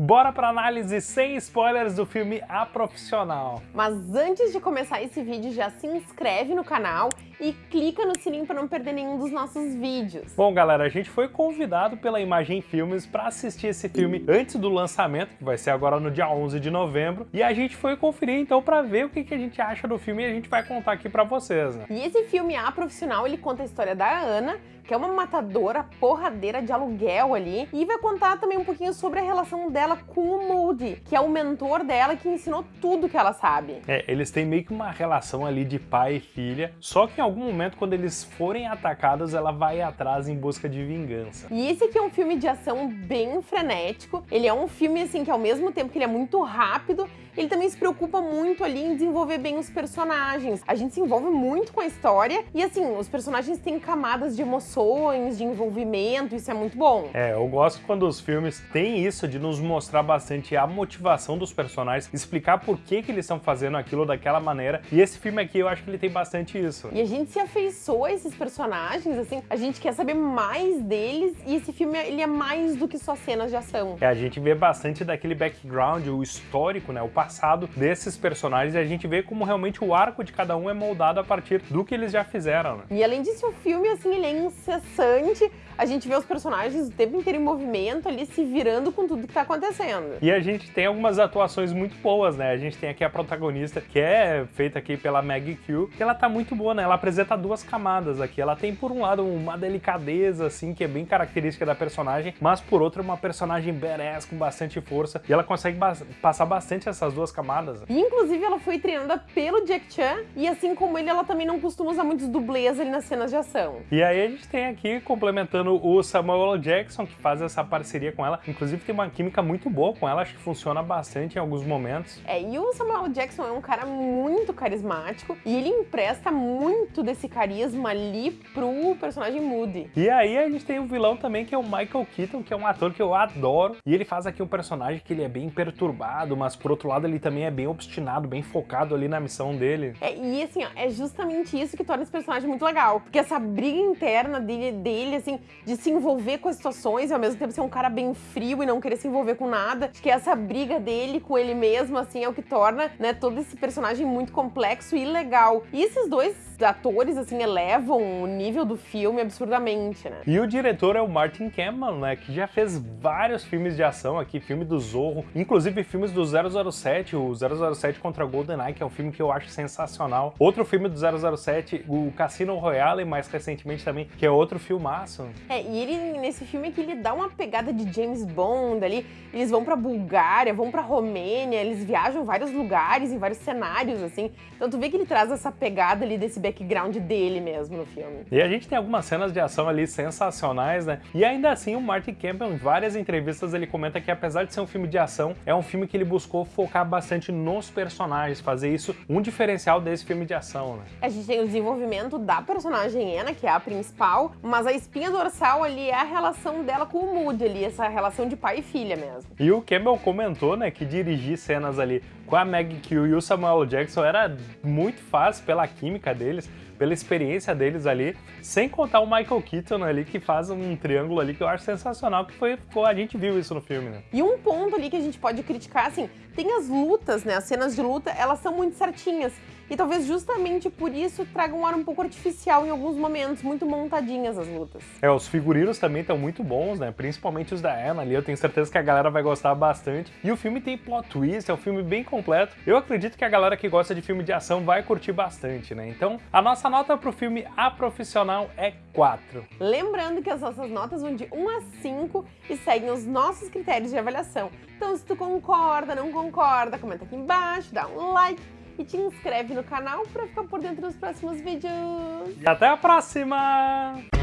Bora pra análise sem spoilers do filme A Profissional. Mas antes de começar esse vídeo, já se inscreve no canal e clica no sininho para não perder nenhum dos nossos vídeos. Bom, galera, a gente foi convidado pela Imagem Filmes para assistir esse filme antes do lançamento, que vai ser agora no dia 11 de novembro, e a gente foi conferir então para ver o que, que a gente acha do filme e a gente vai contar aqui para vocês, né? E esse filme A Profissional, ele conta a história da Ana, que é uma matadora porradeira de aluguel ali, e vai contar também um pouquinho sobre a relação dela com o Moody, que é o mentor dela que ensinou tudo que ela sabe. É, eles têm meio que uma relação ali de pai e filha, só que em algum momento, quando eles forem atacados, ela vai atrás em busca de vingança. E esse aqui é um filme de ação bem frenético, ele é um filme assim que ao mesmo tempo que ele é muito rápido, ele também se preocupa muito ali em desenvolver bem os personagens. A gente se envolve muito com a história e assim, os personagens têm camadas de emoções, de envolvimento, isso é muito bom. É, eu gosto quando os filmes têm isso de nos mostrar bastante a motivação dos personagens, explicar por que que eles estão fazendo aquilo daquela maneira. E esse filme aqui eu acho que ele tem bastante isso. E a gente se afeiçoa a esses personagens, assim, a gente quer saber mais deles e esse filme ele é mais do que só cenas de ação. É, a gente vê bastante daquele background, o histórico, né, o passado desses personagens e a gente vê como realmente o arco de cada um é moldado a partir do que eles já fizeram. Né? E além disso, o filme, assim, ele é incessante, a gente vê os personagens o tempo inteiro em movimento ali, se virando com tudo que tá acontecendo. E a gente tem algumas atuações muito boas, né? A gente tem aqui a protagonista, que é feita aqui pela Maggie Q, que ela tá muito boa, né? Ela apresenta duas camadas aqui. Ela tem, por um lado, uma delicadeza, assim, que é bem característica da personagem, mas por outro, uma personagem badass, com bastante força, e ela consegue ba passar bastante essas duas camadas. E, inclusive, ela foi treinada pelo Jack Chan, e assim como ele, ela também não costuma usar muitos dublês ali nas cenas de ação. E aí a gente tem aqui, complementando o Samuel L. Jackson, que faz essa parceria com ela. Inclusive tem uma química muito boa com ela, acho que funciona bastante em alguns momentos. É, e o Samuel L. Jackson é um cara muito carismático e ele empresta muito desse carisma ali pro personagem Moody. E aí a gente tem o um vilão também, que é o Michael Keaton, que é um ator que eu adoro. E ele faz aqui um personagem que ele é bem perturbado, mas por outro lado ele também é bem obstinado, bem focado ali na missão dele. É, e assim, ó, é justamente isso que torna esse personagem muito legal. Porque essa briga interna dele, dele assim, de se envolver com as situações e ao mesmo tempo ser um cara bem frio e não querer se envolver com nada. Acho que essa briga dele com ele mesmo, assim, é o que torna, né, todo esse personagem muito complexo e legal. E esses dois atores, assim, elevam o nível do filme absurdamente, né? E o diretor é o Martin Campbell, né, que já fez vários filmes de ação aqui, filme do Zorro, inclusive filmes do 007, o 007 contra GoldenEye, que é um filme que eu acho sensacional. Outro filme do 007, o Cassino Royale, mais recentemente também, que é outro filmaço. É, e ele, nesse filme aqui, ele dá uma pegada de James Bond ali, eles vão pra Bulgária, vão pra Romênia, eles viajam vários lugares, em vários cenários, assim, então tu vê que ele traz essa pegada ali desse background dele mesmo no filme. E a gente tem algumas cenas de ação ali sensacionais, né? E ainda assim o Martin Campbell, em várias entrevistas, ele comenta que apesar de ser um filme de ação, é um filme que ele buscou focar bastante nos personagens, fazer isso um diferencial desse filme de ação, né? A gente tem o desenvolvimento da personagem Anna, que é a principal, mas a espinha dorsal ali é a relação dela com o Moody ali, essa relação de pai e filha mesmo. E o Campbell comentou, né, que dirigir cenas ali com a Maggie Q e o Samuel Jackson era muito fácil pela química deles, pela experiência deles ali, sem contar o Michael Keaton ali, que faz um triângulo ali que eu acho sensacional, que foi, a gente viu isso no filme, né? E um ponto ali que a gente pode criticar, assim, tem as lutas, né, as cenas de luta, elas são muito certinhas, e talvez justamente por isso traga um ar um pouco artificial em alguns momentos, muito montadinhas as lutas. É, os figurinos também estão muito bons, né? Principalmente os da Anna ali, eu tenho certeza que a galera vai gostar bastante. E o filme tem plot twist, é um filme bem completo. Eu acredito que a galera que gosta de filme de ação vai curtir bastante, né? Então, a nossa nota pro filme A Profissional é 4. Lembrando que as nossas notas vão de 1 a 5 e seguem os nossos critérios de avaliação. Então, se tu concorda, não concorda, comenta aqui embaixo, dá um like e te inscreve no canal para ficar por dentro dos próximos vídeos. E até a próxima!